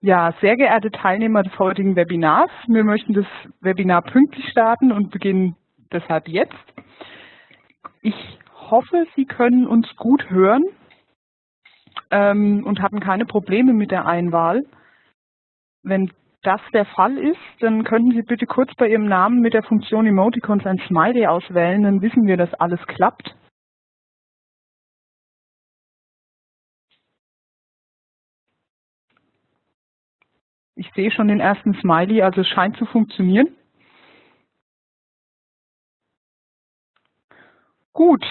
Ja, sehr geehrte Teilnehmer des heutigen Webinars, wir möchten das Webinar pünktlich starten und beginnen deshalb jetzt. Ich hoffe, Sie können uns gut hören ähm, und hatten keine Probleme mit der Einwahl. Wenn das der Fall ist, dann könnten Sie bitte kurz bei Ihrem Namen mit der Funktion Emoticons ein Smiley auswählen, dann wissen wir, dass alles klappt. Ich sehe schon den ersten Smiley, also es scheint zu funktionieren. Gut.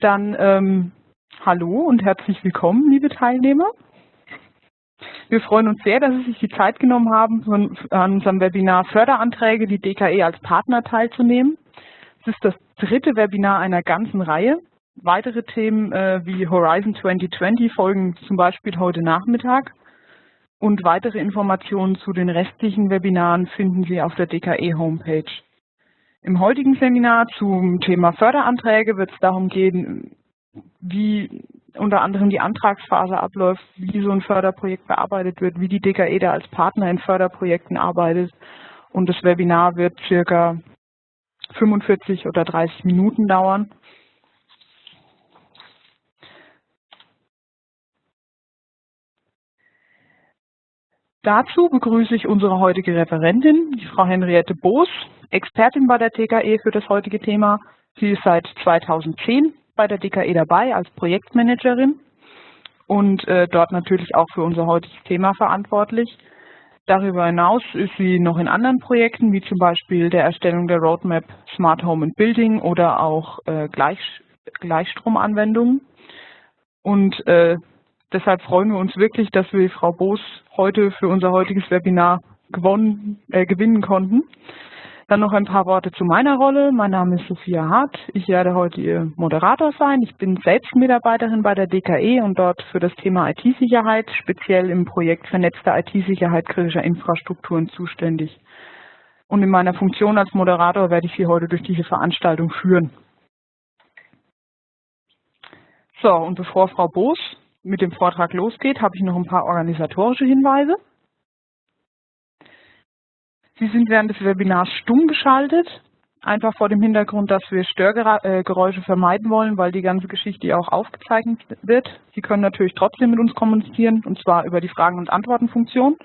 Dann ähm, hallo und herzlich willkommen, liebe Teilnehmer. Wir freuen uns sehr, dass Sie sich die Zeit genommen haben, von, an unserem Webinar Förderanträge, die DKE als Partner teilzunehmen. Es ist das dritte Webinar einer ganzen Reihe. Weitere Themen äh, wie Horizon 2020 folgen zum Beispiel heute Nachmittag. Und weitere Informationen zu den restlichen Webinaren finden Sie auf der DKE-Homepage. Im heutigen Seminar zum Thema Förderanträge wird es darum gehen, wie unter anderem die Antragsphase abläuft, wie so ein Förderprojekt bearbeitet wird, wie die DKE da als Partner in Förderprojekten arbeitet. Und das Webinar wird circa 45 oder 30 Minuten dauern. Dazu begrüße ich unsere heutige Referentin, die Frau Henriette Boos, Expertin bei der TKE für das heutige Thema. Sie ist seit 2010 bei der DKE dabei als Projektmanagerin und äh, dort natürlich auch für unser heutiges Thema verantwortlich. Darüber hinaus ist sie noch in anderen Projekten, wie zum Beispiel der Erstellung der Roadmap Smart Home and Building oder auch äh, Gleich, Gleichstromanwendungen. Und äh, Deshalb freuen wir uns wirklich, dass wir Frau Boos heute für unser heutiges Webinar gewonnen, äh, gewinnen konnten. Dann noch ein paar Worte zu meiner Rolle. Mein Name ist Sophia Hart. Ich werde heute Ihr Moderator sein. Ich bin selbst Mitarbeiterin bei der DKE und dort für das Thema IT-Sicherheit, speziell im Projekt Vernetzte IT-Sicherheit kritischer Infrastrukturen zuständig. Und in meiner Funktion als Moderator werde ich Sie heute durch diese Veranstaltung führen. So, und bevor Frau Boos mit dem Vortrag losgeht, habe ich noch ein paar organisatorische Hinweise. Sie sind während des Webinars stumm geschaltet, einfach vor dem Hintergrund, dass wir Störgeräusche vermeiden wollen, weil die ganze Geschichte auch aufgezeichnet wird. Sie können natürlich trotzdem mit uns kommunizieren, und zwar über die Fragen- und Antworten-Funktion.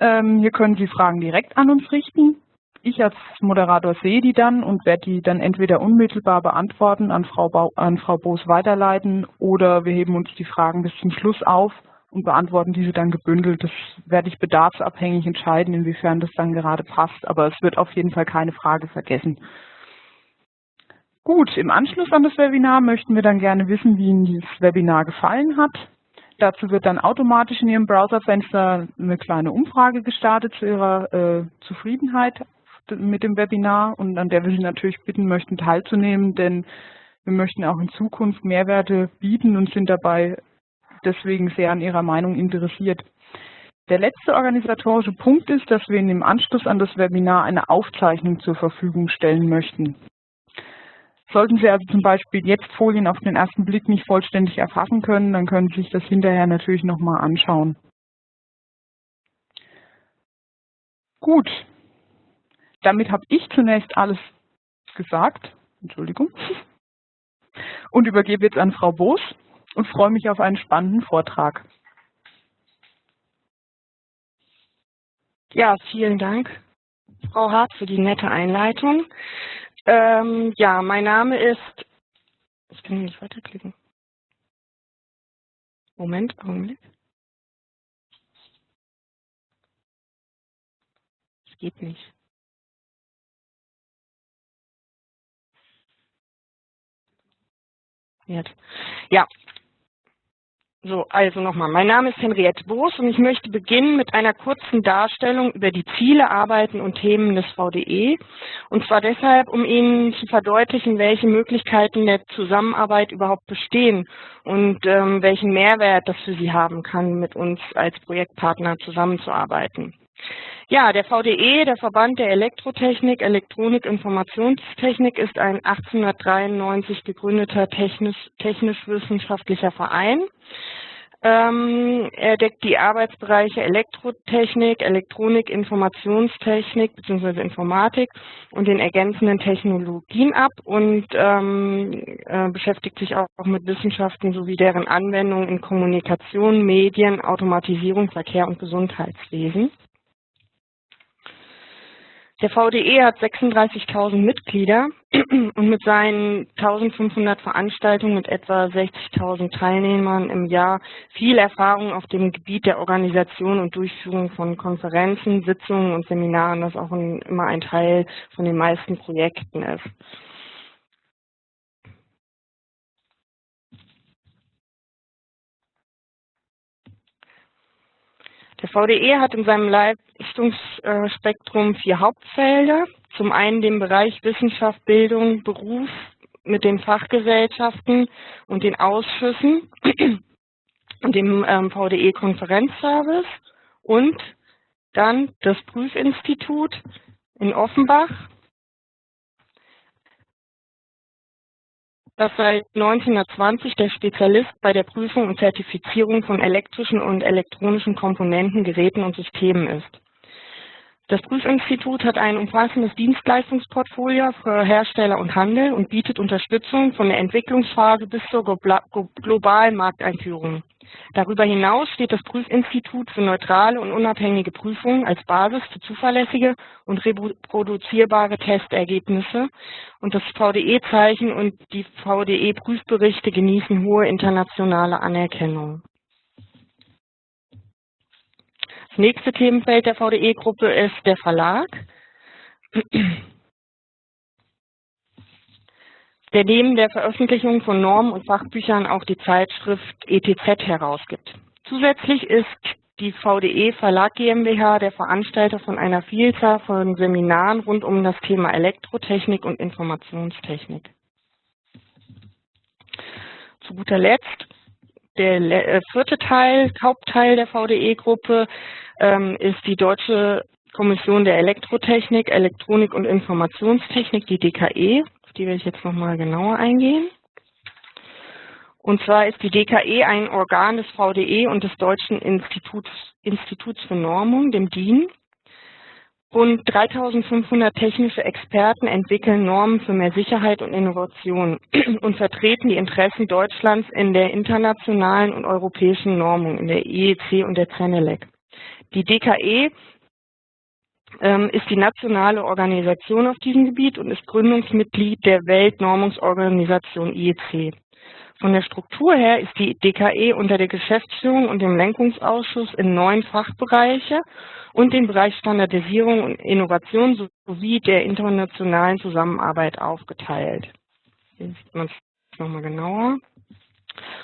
Ähm, hier können Sie Fragen direkt an uns richten. Ich als Moderator sehe die dann und werde die dann entweder unmittelbar beantworten, an Frau, an Frau Boos weiterleiten oder wir heben uns die Fragen bis zum Schluss auf und beantworten diese dann gebündelt. Das werde ich bedarfsabhängig entscheiden, inwiefern das dann gerade passt, aber es wird auf jeden Fall keine Frage vergessen. Gut, im Anschluss an das Webinar möchten wir dann gerne wissen, wie Ihnen dieses Webinar gefallen hat. Dazu wird dann automatisch in Ihrem Browserfenster eine kleine Umfrage gestartet zu Ihrer äh, Zufriedenheit mit dem Webinar und an der wir Sie natürlich bitten möchten, teilzunehmen, denn wir möchten auch in Zukunft Mehrwerte bieten und sind dabei deswegen sehr an Ihrer Meinung interessiert. Der letzte organisatorische Punkt ist, dass wir Ihnen im Anschluss an das Webinar eine Aufzeichnung zur Verfügung stellen möchten. Sollten Sie also zum Beispiel jetzt Folien auf den ersten Blick nicht vollständig erfassen können, dann können Sie sich das hinterher natürlich nochmal anschauen. Gut, damit habe ich zunächst alles gesagt. Entschuldigung. Und übergebe jetzt an Frau Boos und freue mich auf einen spannenden Vortrag. Ja, vielen Dank, Frau Hart, für die nette Einleitung. Ähm, ja, mein Name ist, ich kann nicht weiterklicken. Moment, Augenblick. Es geht nicht. Ja. So, also nochmal. Mein Name ist Henriette Boos und ich möchte beginnen mit einer kurzen Darstellung über die Ziele, Arbeiten und Themen des VDE. Und zwar deshalb, um Ihnen zu verdeutlichen, welche Möglichkeiten der Zusammenarbeit überhaupt bestehen und ähm, welchen Mehrwert das für Sie haben kann, mit uns als Projektpartner zusammenzuarbeiten. Ja, der VDE, der Verband der Elektrotechnik, Elektronik, Informationstechnik, ist ein 1893 gegründeter technisch-wissenschaftlicher technisch Verein. Ähm, er deckt die Arbeitsbereiche Elektrotechnik, Elektronik, Informationstechnik bzw. Informatik und den ergänzenden Technologien ab und ähm, äh, beschäftigt sich auch mit Wissenschaften sowie deren Anwendung in Kommunikation, Medien, Automatisierung, Verkehr und Gesundheitswesen. Der VDE hat 36.000 Mitglieder und mit seinen 1.500 Veranstaltungen mit etwa 60.000 Teilnehmern im Jahr viel Erfahrung auf dem Gebiet der Organisation und Durchführung von Konferenzen, Sitzungen und Seminaren, das auch immer ein Teil von den meisten Projekten ist. Der VDE hat in seinem Leistungsspektrum vier Hauptfelder. Zum einen den Bereich Wissenschaft, Bildung, Beruf mit den Fachgesellschaften und den Ausschüssen und dem ähm, VDE-Konferenzservice und dann das Prüfinstitut in Offenbach das seit 1920 der Spezialist bei der Prüfung und Zertifizierung von elektrischen und elektronischen Komponenten, Geräten und Systemen ist. Das Prüfinstitut hat ein umfassendes Dienstleistungsportfolio für Hersteller und Handel und bietet Unterstützung von der Entwicklungsphase bis zur globalen Markteinführung. Darüber hinaus steht das Prüfinstitut für neutrale und unabhängige Prüfungen als Basis für zuverlässige und reproduzierbare Testergebnisse und das VDE-Zeichen und die VDE-Prüfberichte genießen hohe internationale Anerkennung. Das nächste Themenfeld der VDE-Gruppe ist der Verlag der neben der Veröffentlichung von Normen und Fachbüchern auch die Zeitschrift ETZ herausgibt. Zusätzlich ist die VDE Verlag GmbH der Veranstalter von einer Vielzahl von Seminaren rund um das Thema Elektrotechnik und Informationstechnik. Zu guter Letzt der äh, vierte Teil, Hauptteil der VDE-Gruppe ähm, ist die Deutsche Kommission der Elektrotechnik, Elektronik und Informationstechnik, die DKE die werde ich jetzt nochmal genauer eingehen. Und zwar ist die DKE ein Organ des VDE und des Deutschen Instituts, Instituts für Normung, dem DIN. Rund 3500 technische Experten entwickeln Normen für mehr Sicherheit und Innovation und vertreten die Interessen Deutschlands in der internationalen und europäischen Normung, in der IEC und der CENELEC. Die DKE ähm, ist die nationale Organisation auf diesem Gebiet und ist Gründungsmitglied der Weltnormungsorganisation IEC. Von der Struktur her ist die DKE unter der Geschäftsführung und dem Lenkungsausschuss in neun Fachbereiche und den Bereich Standardisierung und Innovation sowie der internationalen Zusammenarbeit aufgeteilt. Hier sieht man es nochmal genauer.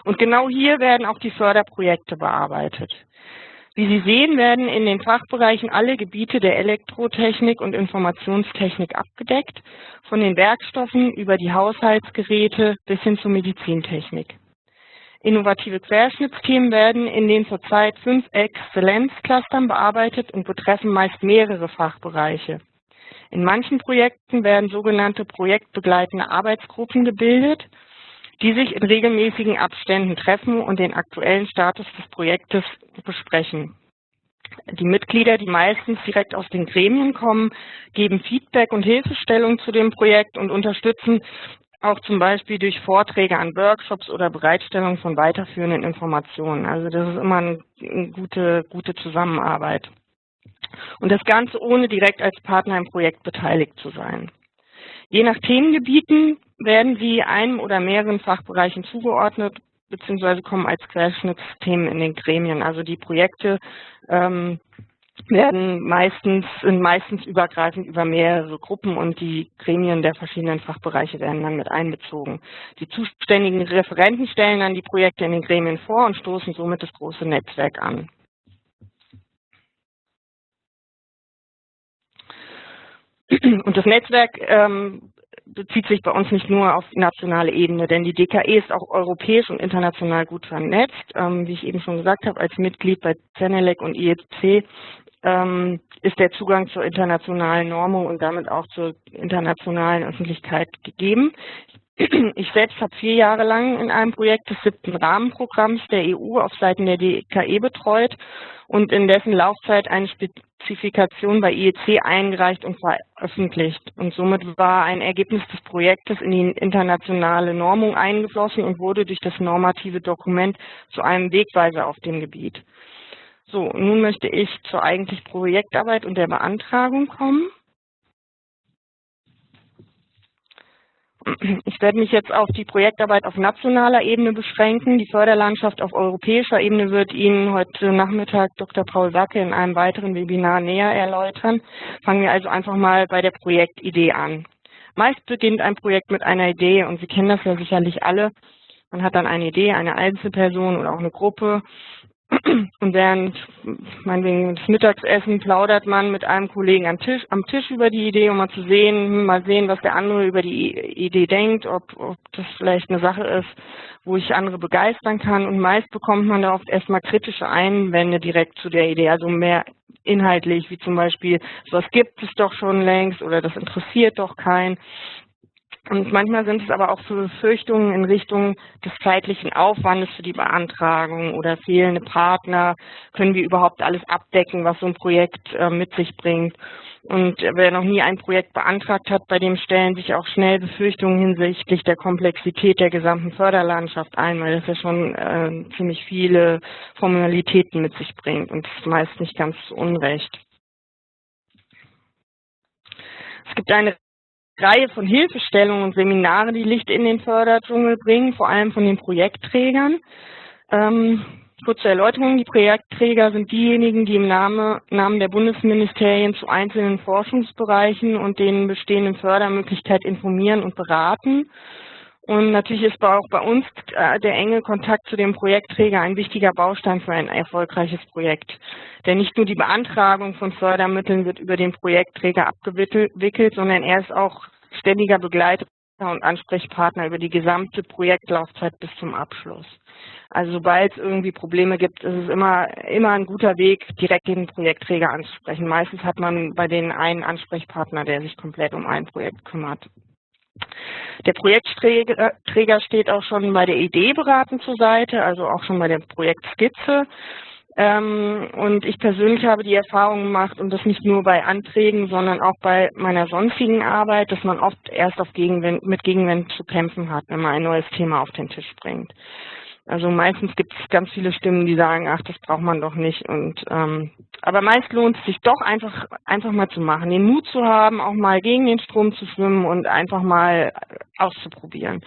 Und genau hier werden auch die Förderprojekte bearbeitet. Wie Sie sehen, werden in den Fachbereichen alle Gebiete der Elektrotechnik und Informationstechnik abgedeckt, von den Werkstoffen über die Haushaltsgeräte bis hin zur Medizintechnik. Innovative Querschnittsthemen werden in den zurzeit fünf Exzellenzclustern bearbeitet und betreffen meist mehrere Fachbereiche. In manchen Projekten werden sogenannte projektbegleitende Arbeitsgruppen gebildet die sich in regelmäßigen Abständen treffen und den aktuellen Status des Projektes besprechen. Die Mitglieder, die meistens direkt aus den Gremien kommen, geben Feedback und Hilfestellung zu dem Projekt und unterstützen auch zum Beispiel durch Vorträge an Workshops oder Bereitstellung von weiterführenden Informationen. Also das ist immer eine gute, gute Zusammenarbeit. Und das Ganze ohne direkt als Partner im Projekt beteiligt zu sein. Je nach Themengebieten werden sie einem oder mehreren Fachbereichen zugeordnet beziehungsweise kommen als Querschnittsthemen in den Gremien. Also die Projekte ähm, werden meistens, sind meistens übergreifend über mehrere Gruppen und die Gremien der verschiedenen Fachbereiche werden dann mit einbezogen. Die zuständigen Referenten stellen dann die Projekte in den Gremien vor und stoßen somit das große Netzwerk an. Und das Netzwerk ähm, bezieht sich bei uns nicht nur auf nationale Ebene, denn die DKE ist auch europäisch und international gut vernetzt. Ähm, wie ich eben schon gesagt habe, als Mitglied bei CENELEC und IEC ähm, ist der Zugang zur internationalen Normung und damit auch zur internationalen Öffentlichkeit gegeben. Ich selbst habe vier Jahre lang in einem Projekt des siebten Rahmenprogramms der EU auf Seiten der DKE betreut und in dessen Laufzeit eine Spezifikation bei IEC eingereicht und veröffentlicht. Und somit war ein Ergebnis des Projektes in die internationale Normung eingeflossen und wurde durch das normative Dokument zu einem Wegweiser auf dem Gebiet. So, nun möchte ich zur eigentlichen Projektarbeit und der Beantragung kommen. Ich werde mich jetzt auf die Projektarbeit auf nationaler Ebene beschränken. Die Förderlandschaft auf europäischer Ebene wird Ihnen heute Nachmittag Dr. Paul Sacke in einem weiteren Webinar näher erläutern. Fangen wir also einfach mal bei der Projektidee an. Meist beginnt ein Projekt mit einer Idee und Sie kennen das ja sicherlich alle. Man hat dann eine Idee, eine Einzelperson oder auch eine Gruppe und während meinetwegen des Mittagsessen plaudert man mit einem Kollegen am Tisch, am Tisch über die Idee, um mal zu sehen, hm, mal sehen, was der andere über die Idee denkt, ob, ob das vielleicht eine Sache ist, wo ich andere begeistern kann. Und meist bekommt man da oft erstmal kritische Einwände direkt zu der Idee, also mehr inhaltlich, wie zum Beispiel, sowas gibt es doch schon längst oder das interessiert doch keinen. Und manchmal sind es aber auch so Befürchtungen in Richtung des zeitlichen Aufwandes für die Beantragung oder fehlende Partner. Können wir überhaupt alles abdecken, was so ein Projekt äh, mit sich bringt? Und wer noch nie ein Projekt beantragt hat, bei dem stellen sich auch schnell Befürchtungen hinsichtlich der Komplexität der gesamten Förderlandschaft ein, weil das ja schon äh, ziemlich viele Formalitäten mit sich bringt und das ist meist nicht ganz unrecht. Es gibt eine Reihe von Hilfestellungen und Seminare, die Licht in den Förderdschungel bringen, vor allem von den Projektträgern. Ähm, kurze Erläuterung, die Projektträger sind diejenigen, die im Name, Namen der Bundesministerien zu einzelnen Forschungsbereichen und den bestehenden Fördermöglichkeiten informieren und beraten. Und natürlich ist auch bei uns äh, der enge Kontakt zu dem Projektträger ein wichtiger Baustein für ein erfolgreiches Projekt. Denn nicht nur die Beantragung von Fördermitteln wird über den Projektträger abgewickelt, sondern er ist auch ständiger Begleiter und Ansprechpartner über die gesamte Projektlaufzeit bis zum Abschluss. Also sobald es irgendwie Probleme gibt, ist es immer, immer ein guter Weg, direkt den Projektträger anzusprechen. Meistens hat man bei denen einen Ansprechpartner, der sich komplett um ein Projekt kümmert. Der Projektträger steht auch schon bei der Idee beratend zur Seite, also auch schon bei der Projektskizze. Ähm, und ich persönlich habe die Erfahrung gemacht, und das nicht nur bei Anträgen, sondern auch bei meiner sonstigen Arbeit, dass man oft erst Gegenwind, mit Gegenwind zu kämpfen hat, wenn man ein neues Thema auf den Tisch bringt. Also meistens gibt es ganz viele Stimmen, die sagen, ach, das braucht man doch nicht. Und ähm, aber meist lohnt es sich doch einfach einfach mal zu machen, den Mut zu haben, auch mal gegen den Strom zu schwimmen und einfach mal auszuprobieren.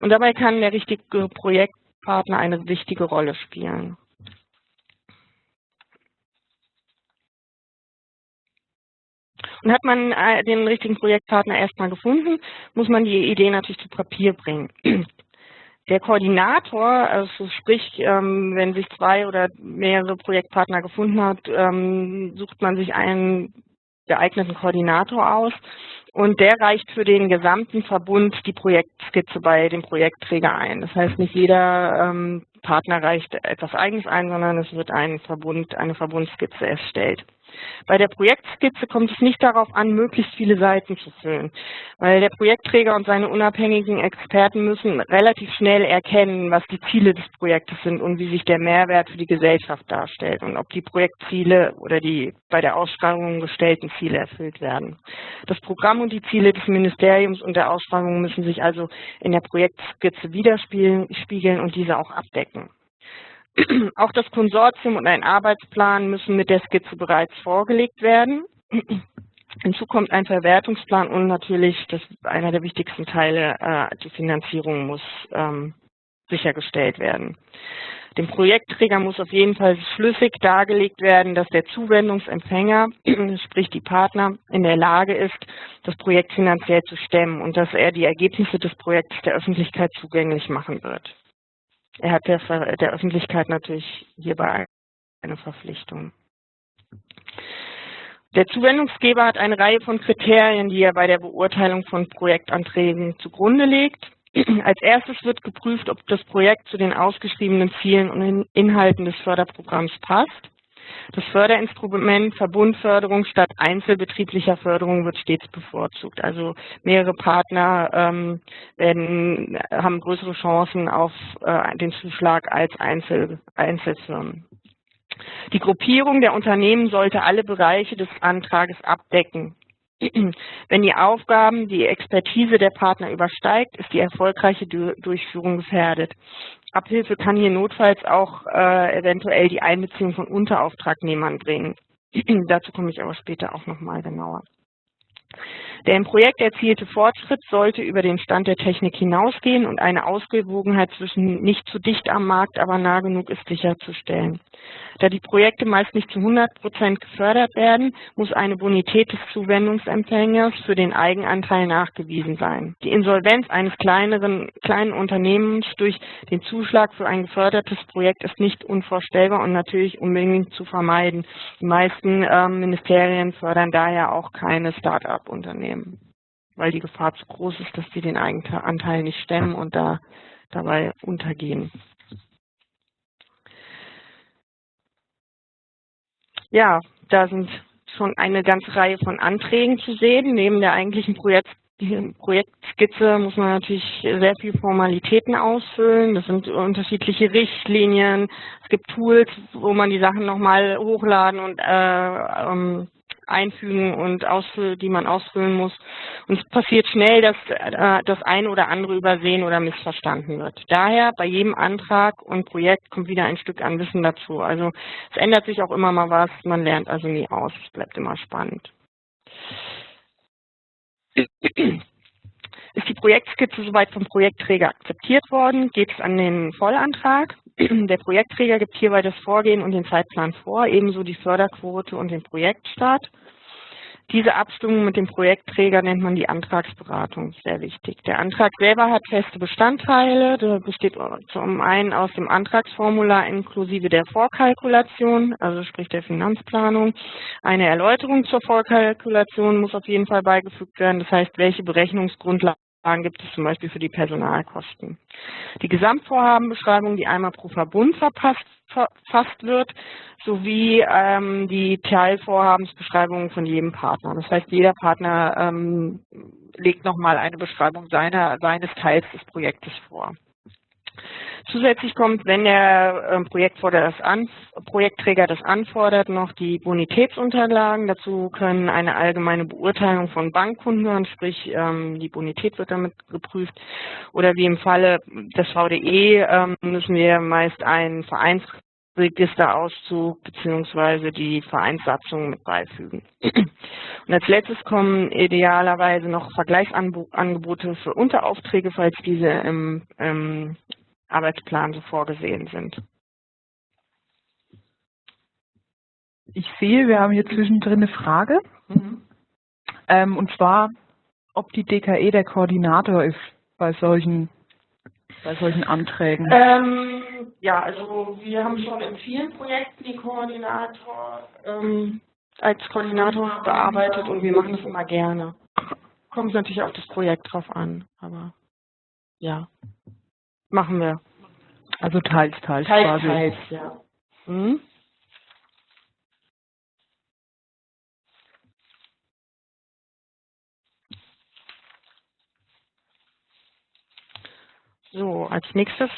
Und dabei kann der richtige Projektpartner eine wichtige Rolle spielen. Und hat man äh, den richtigen Projektpartner erstmal gefunden, muss man die Idee natürlich zu Papier bringen. Der Koordinator, also sprich, ähm, wenn sich zwei oder mehrere Projektpartner gefunden hat, ähm, sucht man sich einen geeigneten Koordinator aus und der reicht für den gesamten Verbund die Projektskizze bei dem Projektträger ein. Das heißt, nicht jeder ähm, Partner reicht etwas Eigenes ein, sondern es wird ein Verbund, eine Verbundskizze erstellt. Bei der Projektskizze kommt es nicht darauf an, möglichst viele Seiten zu füllen, weil der Projektträger und seine unabhängigen Experten müssen relativ schnell erkennen, was die Ziele des Projektes sind und wie sich der Mehrwert für die Gesellschaft darstellt und ob die Projektziele oder die bei der Ausschreibung gestellten Ziele erfüllt werden. Das Programm und die Ziele des Ministeriums und der Ausschreibung müssen sich also in der Projektskizze widerspiegeln und diese auch abdecken. Auch das Konsortium und ein Arbeitsplan müssen mit der Skizze bereits vorgelegt werden. Hinzu kommt ein Verwertungsplan und natürlich, das einer der wichtigsten Teile, äh, die Finanzierung muss ähm, sichergestellt werden. Dem Projektträger muss auf jeden Fall schlüssig dargelegt werden, dass der Zuwendungsempfänger, sprich die Partner, in der Lage ist, das Projekt finanziell zu stemmen und dass er die Ergebnisse des Projekts der Öffentlichkeit zugänglich machen wird er hat der, der Öffentlichkeit natürlich hierbei eine Verpflichtung. Der Zuwendungsgeber hat eine Reihe von Kriterien, die er bei der Beurteilung von Projektanträgen zugrunde legt. Als erstes wird geprüft, ob das Projekt zu den ausgeschriebenen Zielen und Inhalten des Förderprogramms passt. Das Förderinstrument Verbundförderung statt einzelbetrieblicher Förderung wird stets bevorzugt. Also mehrere Partner ähm, werden, haben größere Chancen auf äh, den Zuschlag als Einzel, Einzelfirmen. Die Gruppierung der Unternehmen sollte alle Bereiche des Antrages abdecken. Wenn die Aufgaben die Expertise der Partner übersteigt, ist die erfolgreiche Durchführung gefährdet. Abhilfe kann hier notfalls auch äh, eventuell die Einbeziehung von Unterauftragnehmern bringen. Dazu komme ich aber später auch nochmal genauer. Der im Projekt erzielte Fortschritt sollte über den Stand der Technik hinausgehen und eine Ausgewogenheit zwischen nicht zu dicht am Markt, aber nah genug ist sicherzustellen. Da die Projekte meist nicht zu 100 Prozent gefördert werden, muss eine Bonität des Zuwendungsempfängers für den Eigenanteil nachgewiesen sein. Die Insolvenz eines kleineren, kleinen Unternehmens durch den Zuschlag für ein gefördertes Projekt ist nicht unvorstellbar und natürlich unbedingt zu vermeiden. Die meisten äh, Ministerien fördern daher auch keine Start-up-Unternehmen, weil die Gefahr zu groß ist, dass sie den Eigenanteil nicht stemmen und da dabei untergehen. Ja, da sind schon eine ganze Reihe von Anträgen zu sehen. Neben der eigentlichen Projekt Projektskizze muss man natürlich sehr viele Formalitäten ausfüllen. Das sind unterschiedliche Richtlinien. Es gibt Tools, wo man die Sachen nochmal hochladen und äh, ähm, einfügen und ausfüllen, die man ausfüllen muss. Und es passiert schnell, dass äh, das eine oder andere übersehen oder missverstanden wird. Daher bei jedem Antrag und Projekt kommt wieder ein Stück an Wissen dazu. Also es ändert sich auch immer mal was, man lernt also nie aus, es bleibt immer spannend. Ist die Projektskizze soweit vom Projektträger akzeptiert worden, geht es an den Vollantrag. Der Projektträger gibt hierbei das Vorgehen und den Zeitplan vor, ebenso die Förderquote und den Projektstart. Diese Abstimmung mit dem Projektträger nennt man die Antragsberatung, sehr wichtig. Der Antrag selber hat feste Bestandteile, der besteht zum einen aus dem Antragsformular inklusive der Vorkalkulation, also sprich der Finanzplanung. Eine Erläuterung zur Vorkalkulation muss auf jeden Fall beigefügt werden, das heißt, welche Berechnungsgrundlagen gibt es zum Beispiel für die Personalkosten. Die Gesamtvorhabenbeschreibung, die einmal pro Verbund verpasst, verfasst wird, sowie ähm, die Teilvorhabensbeschreibung von jedem Partner. Das heißt, jeder Partner ähm, legt nochmal eine Beschreibung seiner, seines Teils des Projektes vor. Zusätzlich kommt, wenn der ähm, das an, Projektträger das anfordert, noch die Bonitätsunterlagen. Dazu können eine allgemeine Beurteilung von Bankkunden hören, sprich ähm, die Bonität wird damit geprüft. Oder wie im Falle des VDE ähm, müssen wir meist einen Vereinsregisterauszug beziehungsweise die Vereinssatzung mit beifügen. Und als letztes kommen idealerweise noch Vergleichsangebote für Unteraufträge, falls diese im, im Arbeitsplan so vorgesehen sind. Ich sehe, wir haben hier zwischendrin eine Frage. Mhm. Ähm, und zwar, ob die DKE der Koordinator ist bei solchen, bei solchen Anträgen. Ähm, ja, also wir haben schon in vielen Projekten die Koordinator ähm, als Koordinator bearbeitet und wir machen das immer gerne. Kommt natürlich auf das Projekt drauf an, aber ja. Machen wir. Also teils, teils, teils quasi. Teils, ja. Hm? So, als nächstes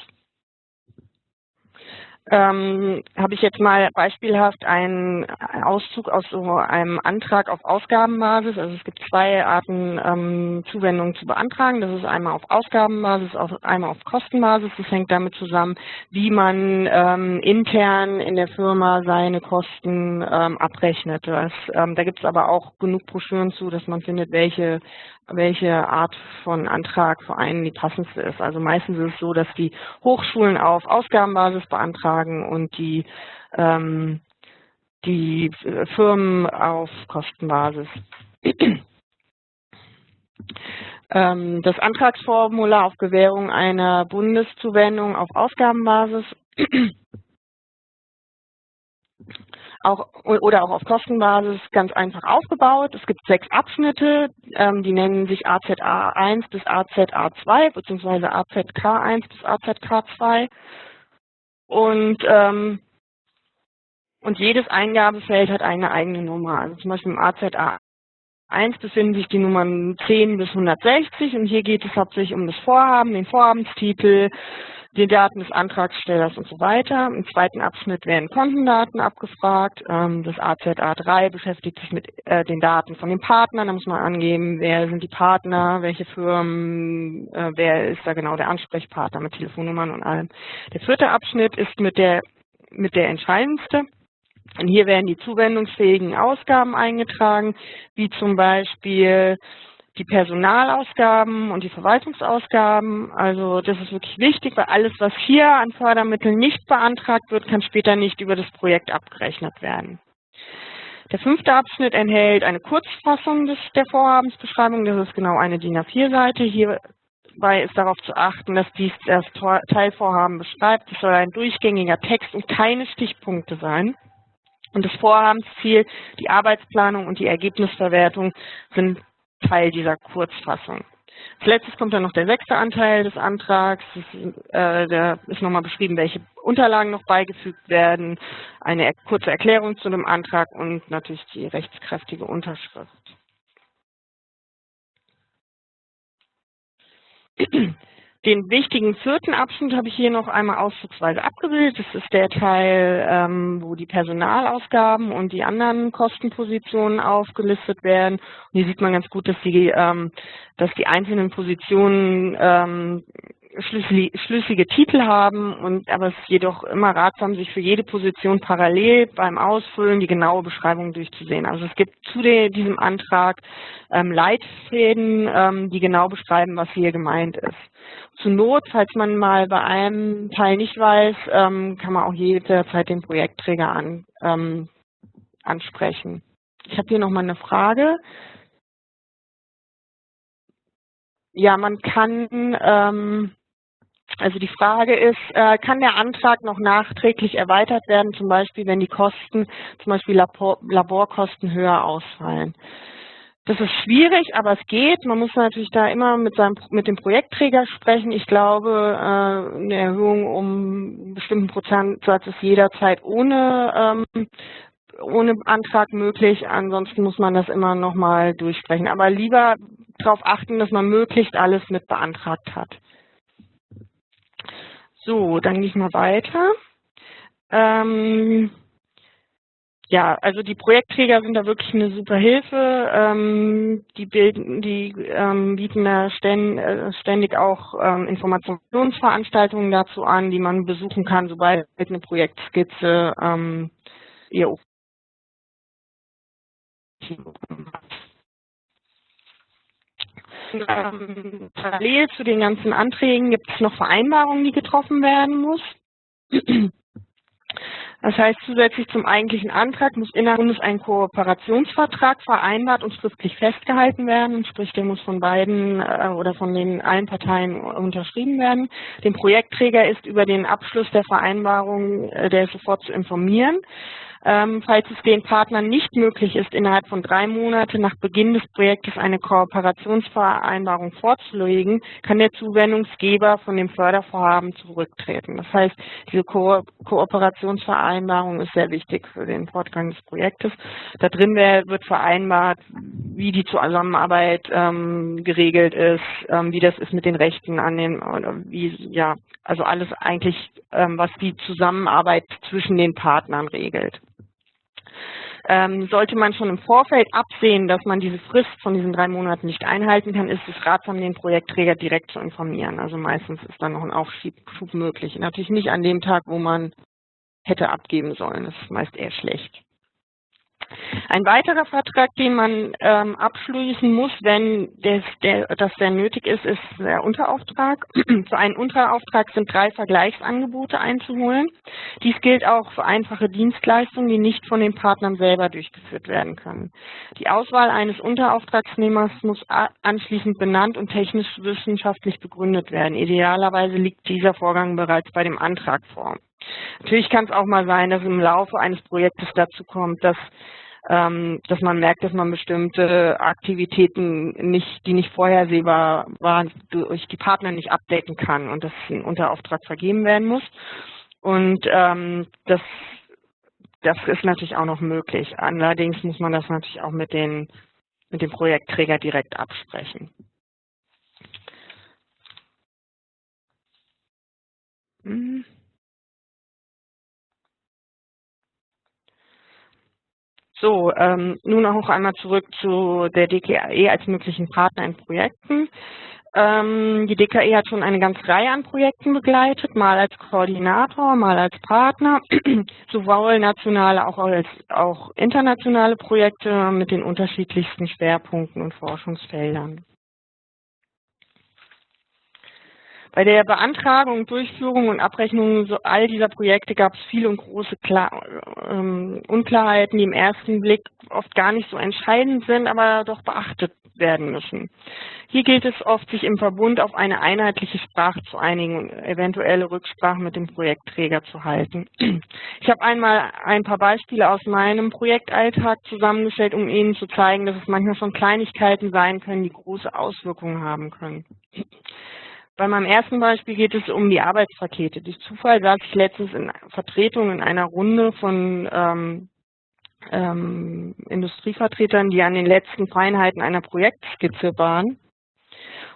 ähm, habe ich jetzt mal beispielhaft einen Auszug aus so einem Antrag auf Ausgabenbasis. Also es gibt zwei Arten, ähm, Zuwendungen zu beantragen. Das ist einmal auf Ausgabenbasis, auf, einmal auf Kostenbasis. Das hängt damit zusammen, wie man ähm, intern in der Firma seine Kosten ähm, abrechnet. Das, ähm, da gibt es aber auch genug Broschüren zu, dass man findet, welche welche Art von Antrag für einen die passendste ist. Also meistens ist es so, dass die Hochschulen auf Ausgabenbasis beantragen und die, ähm, die Firmen auf Kostenbasis. ähm, das Antragsformular auf Gewährung einer Bundeszuwendung auf Ausgabenbasis auch, oder auch auf Kostenbasis ganz einfach aufgebaut. Es gibt sechs Abschnitte, ähm, die nennen sich AZA1 bis AZA2 beziehungsweise AZK1 bis AZK2. Und ähm, und jedes Eingabefeld hat eine eigene Nummer. Also zum Beispiel im AZA 1 befinden sich die Nummern 10 bis 160 und hier geht es hauptsächlich um das Vorhaben, den Vorhabenstitel, die Daten des Antragstellers und so weiter. Im zweiten Abschnitt werden Kontendaten abgefragt. Ähm, das AZA3 beschäftigt sich mit äh, den Daten von den Partnern. Da muss man angeben, wer sind die Partner, welche Firmen, äh, wer ist da genau der Ansprechpartner mit Telefonnummern und allem. Der vierte Abschnitt ist mit der, mit der entscheidendste. Und hier werden die zuwendungsfähigen Ausgaben eingetragen, wie zum Beispiel die Personalausgaben und die Verwaltungsausgaben. Also das ist wirklich wichtig, weil alles, was hier an Fördermitteln nicht beantragt wird, kann später nicht über das Projekt abgerechnet werden. Der fünfte Abschnitt enthält eine Kurzfassung des, der Vorhabensbeschreibung. Das ist genau eine DIN A4-Seite. Hierbei ist darauf zu achten, dass dies das Teilvorhaben beschreibt. Es soll ein durchgängiger Text und keine Stichpunkte sein. Und das Vorhabensziel, die Arbeitsplanung und die Ergebnisverwertung sind Teil dieser Kurzfassung. Als letztes kommt dann noch der sechste Anteil des Antrags. Ist, äh, da ist nochmal beschrieben, welche Unterlagen noch beigefügt werden, eine kurze Erklärung zu dem Antrag und natürlich die rechtskräftige Unterschrift. Den wichtigen vierten Abschnitt habe ich hier noch einmal auszugsweise abgebildet. Das ist der Teil, ähm, wo die Personalausgaben und die anderen Kostenpositionen aufgelistet werden. Und hier sieht man ganz gut, dass die, ähm, dass die einzelnen Positionen ähm, schlüssige Titel haben und aber es ist jedoch immer ratsam, sich für jede Position parallel beim Ausfüllen die genaue Beschreibung durchzusehen. Also es gibt zu diesem Antrag ähm, Leitfäden, ähm, die genau beschreiben, was hier gemeint ist. Zur Not, falls man mal bei einem Teil nicht weiß, ähm, kann man auch jederzeit den Projektträger an, ähm, ansprechen. Ich habe hier nochmal eine Frage. Ja, man kann ähm, also die Frage ist, äh, kann der Antrag noch nachträglich erweitert werden, zum Beispiel wenn die Kosten, zum Beispiel Labor, Laborkosten höher ausfallen? Das ist schwierig, aber es geht. Man muss natürlich da immer mit, seinem, mit dem Projektträger sprechen. Ich glaube, äh, eine Erhöhung um einen bestimmten Prozentsatz ist jederzeit ohne, ähm, ohne Antrag möglich. Ansonsten muss man das immer nochmal durchsprechen. Aber lieber darauf achten, dass man möglichst alles mit beantragt hat. So, dann gehe ich mal weiter. Ähm, ja, also die Projektträger sind da wirklich eine super Hilfe. Ähm, die, bilden, die ähm, bieten da äh, ständig auch ähm, Informationsveranstaltungen dazu an, die man besuchen kann, sobald eine Projektskizze ähm, ihr ähm, parallel zu den ganzen Anträgen gibt es noch Vereinbarungen, die getroffen werden muss. Das heißt, zusätzlich zum eigentlichen Antrag muss innerhalb ein Kooperationsvertrag vereinbart und schriftlich festgehalten werden, sprich der muss von beiden äh, oder von den allen Parteien unterschrieben werden. Den Projektträger ist über den Abschluss der Vereinbarung, äh, der sofort zu informieren. Ähm, falls es den Partnern nicht möglich ist, innerhalb von drei Monaten nach Beginn des Projektes eine Kooperationsvereinbarung vorzulegen, kann der Zuwendungsgeber von dem Fördervorhaben zurücktreten. Das heißt, diese Ko Kooperationsvereinbarung ist sehr wichtig für den Fortgang des Projektes. Da drin wird vereinbart, wie die Zusammenarbeit ähm, geregelt ist, ähm, wie das ist mit den Rechten an den, wie, ja, also alles eigentlich, ähm, was die Zusammenarbeit zwischen den Partnern regelt. Ähm, sollte man schon im Vorfeld absehen, dass man diese Frist von diesen drei Monaten nicht einhalten kann, ist es ratsam, den Projektträger direkt zu informieren. Also meistens ist dann noch ein Aufschub möglich. Natürlich nicht an dem Tag, wo man hätte abgeben sollen. Das ist meist eher schlecht. Ein weiterer Vertrag, den man ähm, abschließen muss, wenn des, der, das sehr nötig ist, ist der Unterauftrag. für einen Unterauftrag sind drei Vergleichsangebote einzuholen. Dies gilt auch für einfache Dienstleistungen, die nicht von den Partnern selber durchgeführt werden können. Die Auswahl eines Unterauftragsnehmers muss anschließend benannt und technisch-wissenschaftlich begründet werden. Idealerweise liegt dieser Vorgang bereits bei dem Antrag vor. Natürlich kann es auch mal sein, dass im Laufe eines Projektes dazu kommt, dass ähm, dass man merkt, dass man bestimmte Aktivitäten nicht, die nicht vorhersehbar waren, durch die Partner nicht abdecken kann und dass ein Unterauftrag vergeben werden muss. Und ähm, das das ist natürlich auch noch möglich. Allerdings muss man das natürlich auch mit, den, mit dem Projektträger direkt absprechen. Hm. So, ähm, nun auch einmal zurück zu der DKE als möglichen Partner in Projekten. Ähm, die DKE hat schon eine ganze Reihe an Projekten begleitet, mal als Koordinator, mal als Partner, sowohl nationale auch als auch internationale Projekte mit den unterschiedlichsten Schwerpunkten und Forschungsfeldern. Bei der Beantragung, Durchführung und Abrechnung all dieser Projekte gab es viele und große Klar ähm, Unklarheiten, die im ersten Blick oft gar nicht so entscheidend sind, aber doch beachtet werden müssen. Hier gilt es oft, sich im Verbund auf eine einheitliche Sprache zu einigen und eventuelle Rücksprache mit dem Projektträger zu halten. Ich habe einmal ein paar Beispiele aus meinem Projektalltag zusammengestellt, um Ihnen zu zeigen, dass es manchmal schon Kleinigkeiten sein können, die große Auswirkungen haben können. Bei meinem ersten Beispiel geht es um die Arbeitspakete. Durch Zufall saß ich letztens in Vertretung in einer Runde von ähm, ähm, Industrievertretern, die an den letzten Feinheiten einer Projektskizze waren.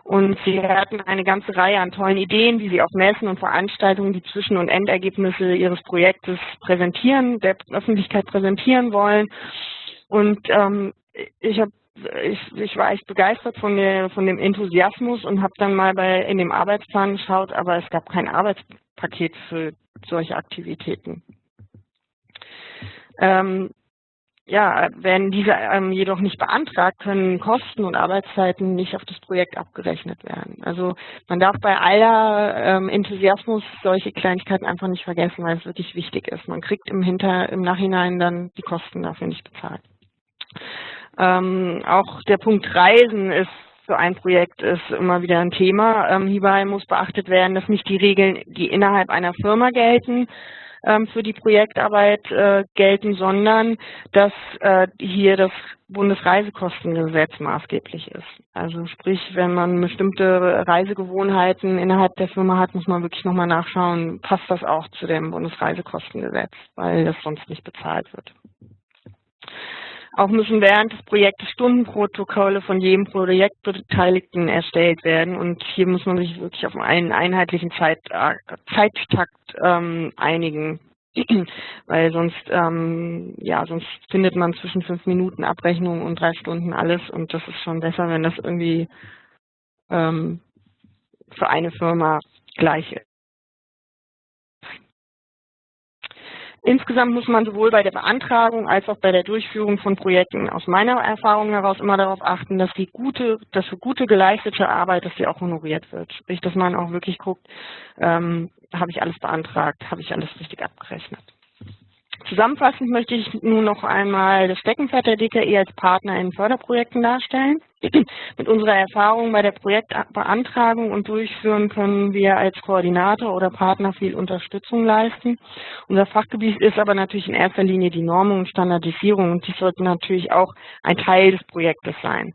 Und sie hatten eine ganze Reihe an tollen Ideen, wie sie auf Messen und Veranstaltungen die Zwischen- und Endergebnisse ihres Projektes präsentieren, der Öffentlichkeit präsentieren wollen. Und ähm, ich habe ich, ich war echt begeistert von, der, von dem Enthusiasmus und habe dann mal bei in dem Arbeitsplan geschaut, aber es gab kein Arbeitspaket für solche Aktivitäten. Ähm, ja, werden diese ähm, jedoch nicht beantragt, können Kosten und Arbeitszeiten nicht auf das Projekt abgerechnet werden. Also man darf bei aller ähm, Enthusiasmus solche Kleinigkeiten einfach nicht vergessen, weil es wirklich wichtig ist. Man kriegt im, Hinter, im Nachhinein dann die Kosten dafür nicht bezahlt. Ähm, auch der Punkt Reisen ist für ein Projekt ist immer wieder ein Thema. Ähm, hierbei muss beachtet werden, dass nicht die Regeln, die innerhalb einer Firma gelten, ähm, für die Projektarbeit äh, gelten, sondern dass äh, hier das Bundesreisekostengesetz maßgeblich ist. Also sprich, wenn man bestimmte Reisegewohnheiten innerhalb der Firma hat, muss man wirklich nochmal nachschauen, passt das auch zu dem Bundesreisekostengesetz, weil das sonst nicht bezahlt wird. Auch müssen während des Projektes Stundenprotokolle von jedem Projektbeteiligten erstellt werden. Und hier muss man sich wirklich auf einen einheitlichen Zeit, äh, Zeittakt ähm, einigen. Weil sonst, ähm, ja, sonst findet man zwischen fünf Minuten Abrechnung und drei Stunden alles. Und das ist schon besser, wenn das irgendwie ähm, für eine Firma gleich ist. Insgesamt muss man sowohl bei der Beantragung als auch bei der Durchführung von Projekten aus meiner Erfahrung heraus immer darauf achten, dass die gute, dass für gute geleistete Arbeit, dass sie auch honoriert wird. Sprich, dass man auch wirklich guckt, ähm, habe ich alles beantragt, habe ich alles richtig abgerechnet. Zusammenfassend möchte ich nun noch einmal das Steckenpferd der DKE als Partner in Förderprojekten darstellen. Mit unserer Erfahrung bei der Projektbeantragung und Durchführen können wir als Koordinator oder Partner viel Unterstützung leisten. Unser Fachgebiet ist aber natürlich in erster Linie die Normung und Standardisierung und dies sollte natürlich auch ein Teil des Projektes sein.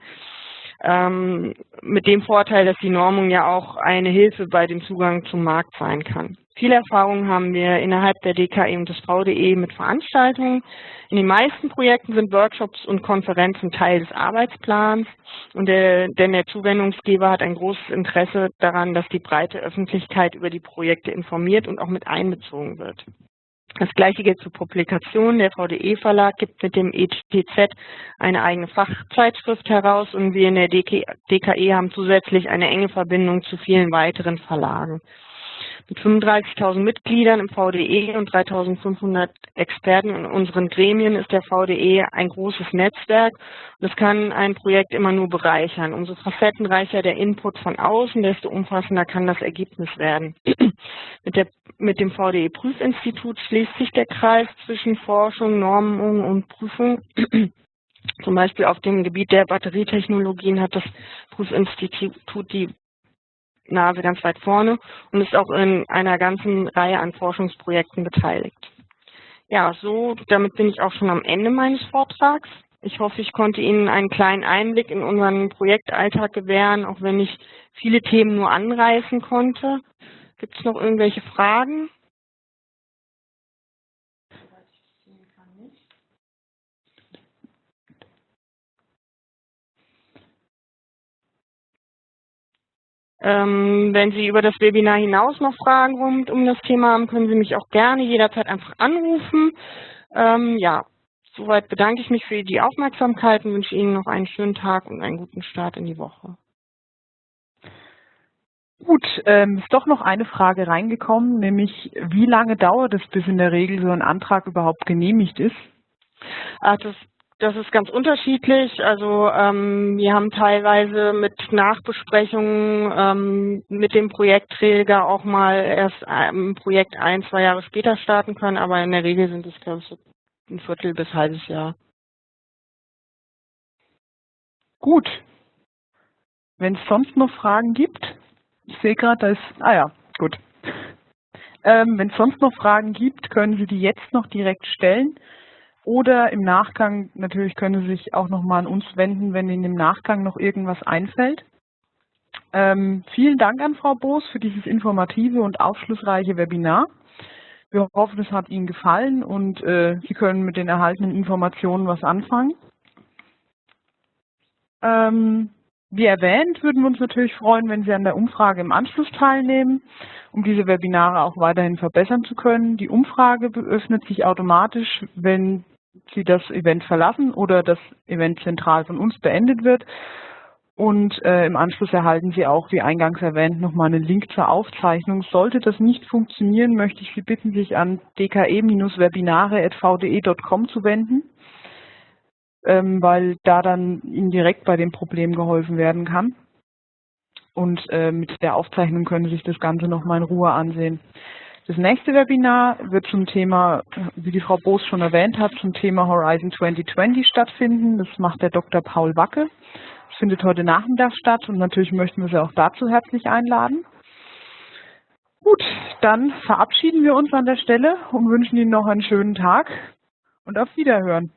Ähm, mit dem Vorteil, dass die Normung ja auch eine Hilfe bei dem Zugang zum Markt sein kann. Viel Erfahrung haben wir innerhalb der DKE und des VDE mit Veranstaltungen. In den meisten Projekten sind Workshops und Konferenzen Teil des Arbeitsplans, und der, denn der Zuwendungsgeber hat ein großes Interesse daran, dass die breite Öffentlichkeit über die Projekte informiert und auch mit einbezogen wird. Das gleiche gilt zur Publikation. Der VDE-Verlag gibt mit dem ETZ eine eigene Fachzeitschrift heraus und wir in der DKE haben zusätzlich eine enge Verbindung zu vielen weiteren Verlagen. Mit 35.000 Mitgliedern im VDE und 3.500 Experten in unseren Gremien ist der VDE ein großes Netzwerk es kann ein Projekt immer nur bereichern. Umso facettenreicher der Input von außen, desto umfassender kann das Ergebnis werden. mit, der, mit dem VDE-Prüfinstitut schließt sich der Kreis zwischen Forschung, Normung und Prüfung. Zum Beispiel auf dem Gebiet der Batterietechnologien hat das Prüfinstitut die Nase ganz weit vorne und ist auch in einer ganzen Reihe an Forschungsprojekten beteiligt. Ja, so, damit bin ich auch schon am Ende meines Vortrags. Ich hoffe, ich konnte Ihnen einen kleinen Einblick in unseren Projektalltag gewähren, auch wenn ich viele Themen nur anreißen konnte. Gibt es noch irgendwelche Fragen? Wenn Sie über das Webinar hinaus noch Fragen rund um das Thema haben, können Sie mich auch gerne jederzeit einfach anrufen. Ähm, ja, soweit bedanke ich mich für die Aufmerksamkeit und wünsche Ihnen noch einen schönen Tag und einen guten Start in die Woche. Gut, ähm, ist doch noch eine Frage reingekommen, nämlich wie lange dauert es, bis in der Regel so ein Antrag überhaupt genehmigt ist? Ach, das, das ist ganz unterschiedlich. Also ähm, wir haben teilweise mit Nachbesprechungen ähm, mit dem Projektträger auch mal erst ein Projekt ein, zwei Jahre später starten können, aber in der Regel sind es, glaube ich, so ein Viertel bis halbes Jahr. Gut. Wenn es sonst noch Fragen gibt, ich sehe gerade, da ist, ah ja, gut. Ähm, Wenn es sonst noch Fragen gibt, können Sie die jetzt noch direkt stellen. Oder im Nachgang, natürlich können Sie sich auch nochmal an uns wenden, wenn Ihnen im Nachgang noch irgendwas einfällt. Ähm, vielen Dank an Frau Boos für dieses informative und aufschlussreiche Webinar. Wir hoffen, es hat Ihnen gefallen und äh, Sie können mit den erhaltenen Informationen was anfangen. Ähm, wie erwähnt, würden wir uns natürlich freuen, wenn Sie an der Umfrage im Anschluss teilnehmen, um diese Webinare auch weiterhin verbessern zu können. Die Umfrage öffnet sich automatisch, wenn Sie das Event verlassen oder das Event zentral von uns beendet wird. Und äh, im Anschluss erhalten Sie auch, wie eingangs erwähnt, nochmal einen Link zur Aufzeichnung. Sollte das nicht funktionieren, möchte ich Sie bitten, sich an dke-webinare.vde.com zu wenden ähm, weil da dann Ihnen direkt bei dem Problem geholfen werden kann. Und äh, mit der Aufzeichnung können Sie sich das Ganze nochmal in Ruhe ansehen. Das nächste Webinar wird zum Thema, wie die Frau Boos schon erwähnt hat, zum Thema Horizon 2020 stattfinden. Das macht der Dr. Paul Wacke. Das findet heute Nachmittag statt und natürlich möchten wir Sie auch dazu herzlich einladen. Gut, dann verabschieden wir uns an der Stelle und wünschen Ihnen noch einen schönen Tag und auf Wiederhören.